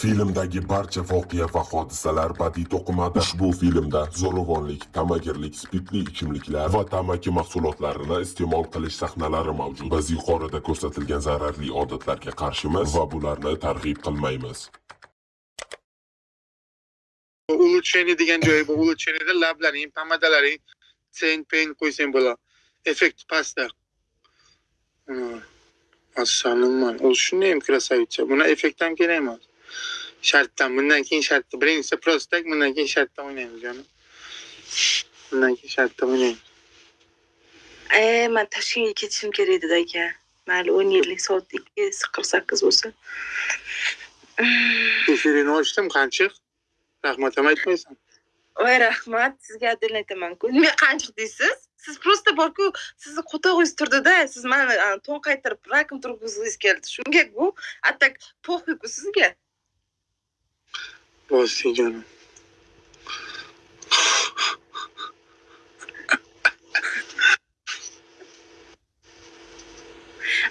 Filmdagi barcha voqea va hodisalar badiiy to'qimada. Ushbu filmda zo'ravonlik, tamagirlik, spirtli ichimliklar va tamaki mahsulotlarini iste'mol qilish sahnalari mavjud. Biz yuqorida ko'rsatilgan zararli odatlarga qarshimiz va bularni targ'ib qilmaymiz. ulучшение degan joyi bor ulучшениеda lablaring pomadalaring sen pen qo'ysang bo'ladi effekt pastda assalomu u shunday ham красавица buni effekt ham kerak emas shartdan bundan keyin shartda. Birinchisi так bundan keyin shartda o'ynaymiz jonim bundan keyin shartda o'ynaymiz. E man toshkentga ketishim kerak edi aka. Mayli o'n yillik soat ikki qirq sakkiz bo'lsa. Efirini ochdim qanchiq? Rahmat ham aytmaysan. Voy rahmat. Sizga adil aytamanku. Nima qanchiq deysiz? Siz просто borku sizni qo'tog'ingiz turdida siz mani to'nqaytirib rakm turg'izgingiz keldi shungaku a так похуйku sizga Jonim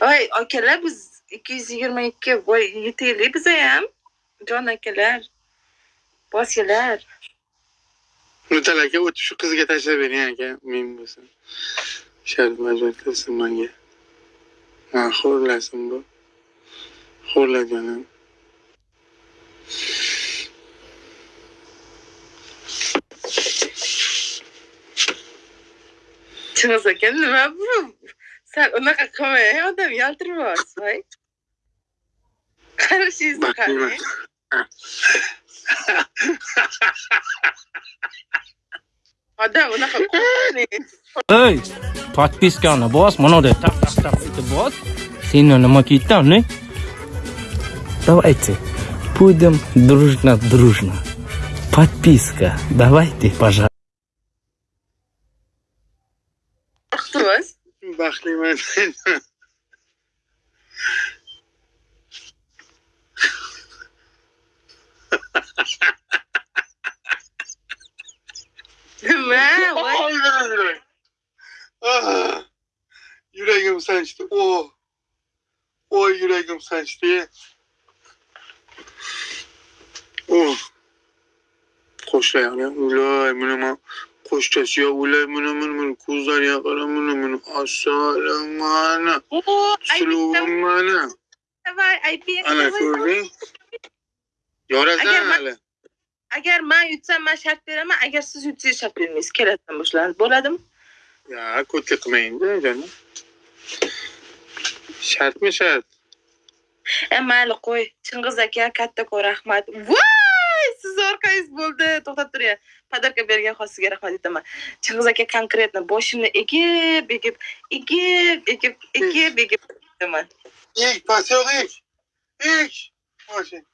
voy akalar biz ikki yuz yigirma ikki. Voy yetaylik biza ham jon akalar. Bosinglar mutal aka o'tib shu qizga tashlab bering aka. Men bo'lsin shart majbur qilsin manga. Man xo'rlasin bu. Xo'rla aka nima bu sal unaqa qilmang odam yaltiryapsiz voy qarashingizni qarang odam unaqa qilmang Ey, подписканы bos, mana tap tap tap etib bos. Seni nima kiydim, ne? Давайте будем дружно, дружно. Подписка. Давайте, пожалуйста. Dur var. Bakayım ben. Ve Ay yürek yürek. Ah, yüreğim sanctı. Oh. Oy yüreğim sanctı. Oh. Hoş ya. Ulan münema koşacağız ya. Ulay mını mını mını kuzlar ya kara mını mını. Assalam ana. Suluğum ana. Ana kurdi. Yorazan ala. Agar man yutsam man shart beraman, agar siz yutsangiz shart bermaysiz. Kerakdan boshlanib bo'ladimi? Ya, ko'tlik qilmangda, jonim. Shartmi shart? E mayli qo'y. Chingiz aka, kattakon rahmat. Voy! Sizni orqangiz bo'ldi to'xtab turing podarka bergan xos sizga rahmat aytaman chingiz aka конкретно boshimni egib egib egib egib egib egib aytaman ilk pasyoq ilk Boshing.